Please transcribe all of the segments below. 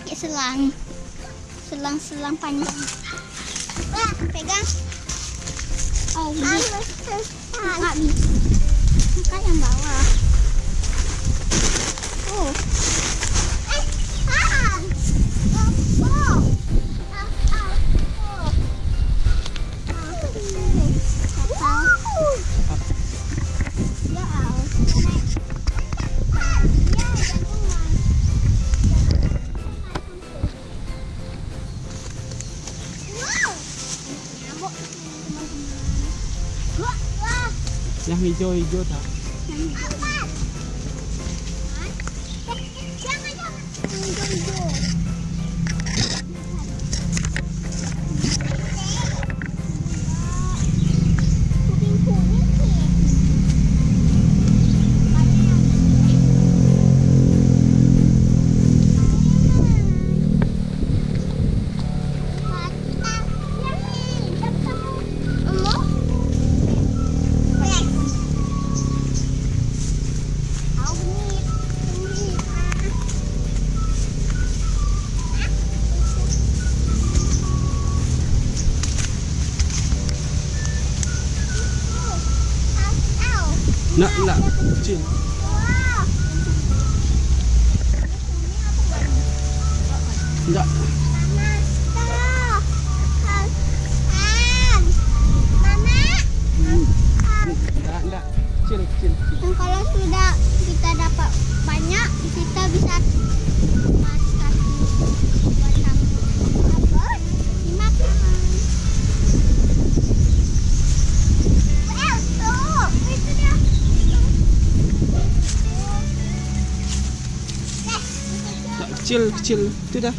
pakai selang. Selang-selang panjang. Wah, pegang. Oh nggak buka yang bawah. Oh. Joy 它 kecil kecil. Itu dah.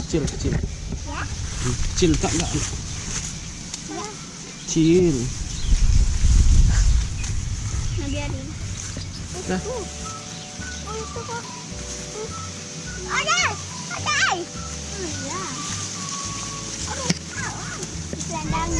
Kecil kecil. Ya? kecil tak enggak? Ya. kecil. Nah biarin oh ada. đây. Ông đang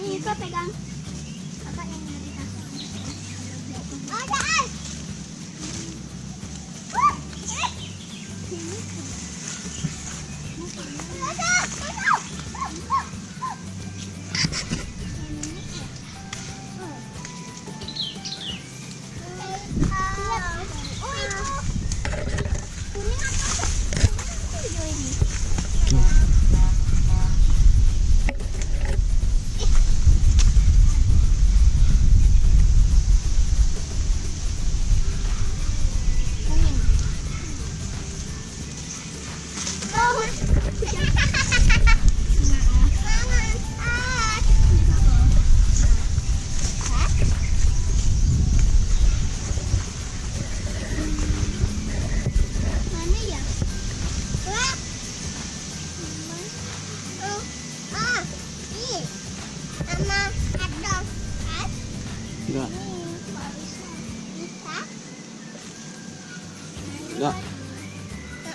Nih, pegang. Kakak yang beri kakak. Ada.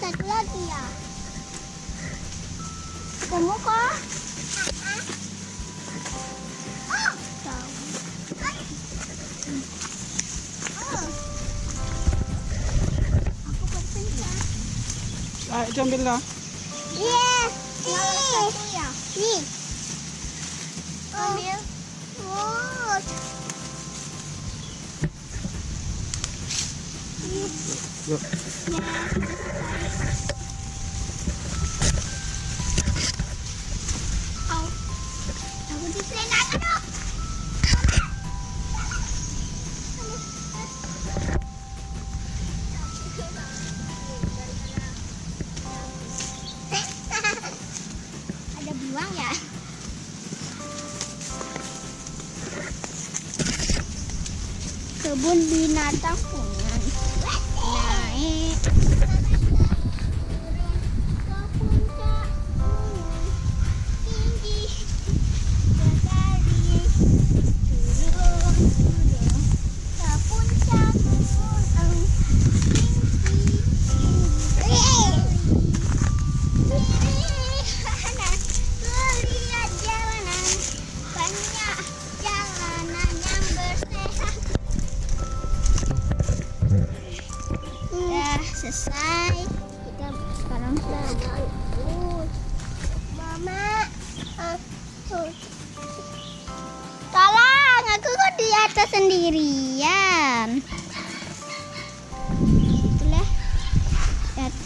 thịt lên kìa Đừng có có Lại trong bên đó. Yeah. Đi. Đi. Con ờ. miếng. Wow. Beruang ya? Kebun binatang punya ね。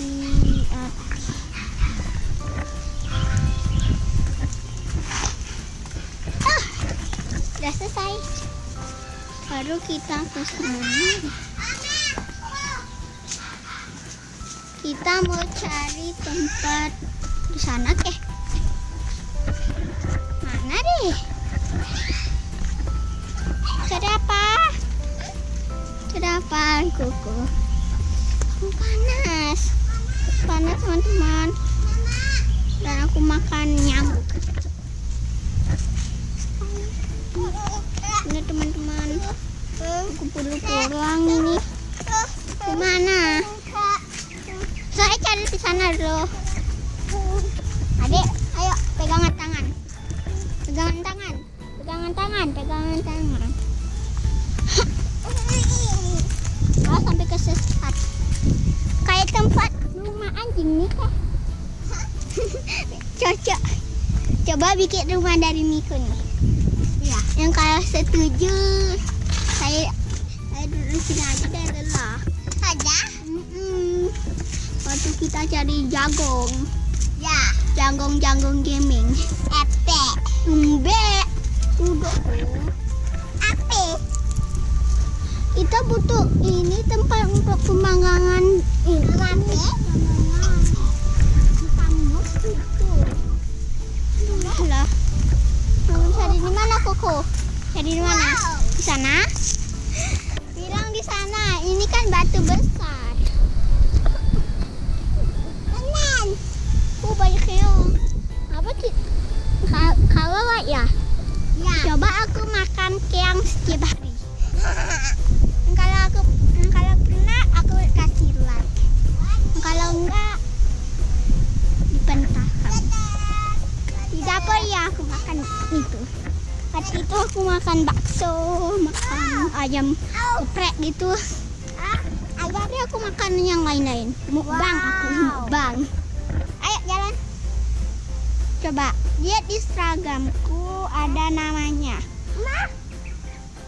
Ah, udah selesai. Baru kita ke sana. Kita mau cari tempat di sana keh. Mana deh? Cari apa? Cari apa, Koko? Oh, panas. Panas, teman-teman. Dan aku makan nyamuk. Ini teman-teman. Aku perlu pulang ini. Ke mana? Saya cari di sana dulu. Adik, ayo pegangan tangan. Pegangan tangan. Pegangan tangan, pegangan tangan. Oh, sampai kesesat. Kayak tempat nih kak. Cocok. Coba bikin rumah dari Miko nih. Ya. Yang kalau setuju, saya saya duduk sini aja deh lelah. Mm-mm. Waktu kita cari jagong. Ya. Jagong-jagong gaming. Epe. Embe. Udah. Ape. Kita butuh ini tempat untuk pemanggangan ini. Makan keong setiap hari. Kalau aku kalau pernah aku kasih like. Kalau enggak dipentahkan. Di dapur ya aku makan itu. Waktu itu aku makan bakso, makan ayam geprek gitu. Hari aku makan yang lain-lain. Mukbang aku mukbang. Ayo jalan. Coba lihat di Instagramku ada namanya.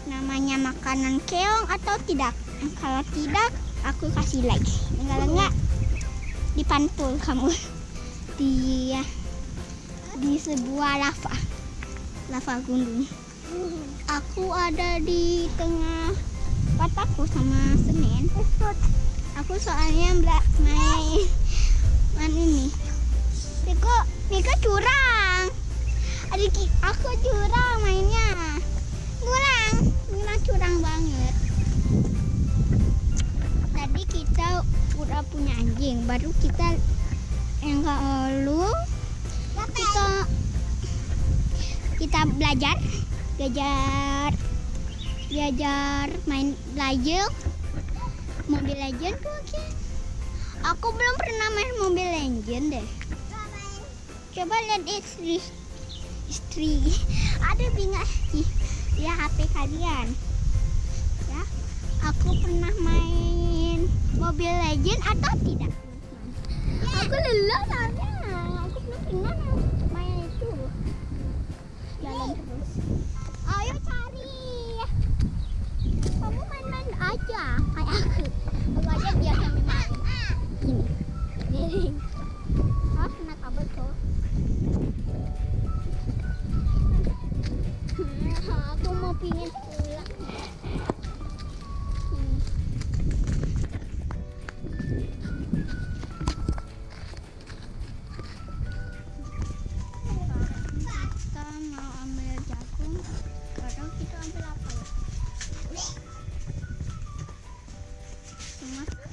Namanya makanan keong atau tidak? Kalau tidak, aku kasih like. Kalau enggak, dipantul kamu di di sebuah lava lava gunung. Aku ada di tengah pataku sama semen. Aku soalnya main main ini. Niko, Niko curang. Adik aku curang mainnya. Curang, Nina curang banget. Tadi kita udah punya anjing, baru kita yang lalu kita kita belajar belajar belajar main belajar mobil legend tuh oke aku belum pernah main mobil legend deh Coba lihat istri. Istri. Ada bingung ya HP kalian. Ya. Aku pernah main Mobile Legend atau tidak, teman-teman? Aku lelah soalnya. Aku pernah main itu. Jalan terus. Hmm. Kita mau ambil jagung, sekarang kita ambil apa ya? Semua.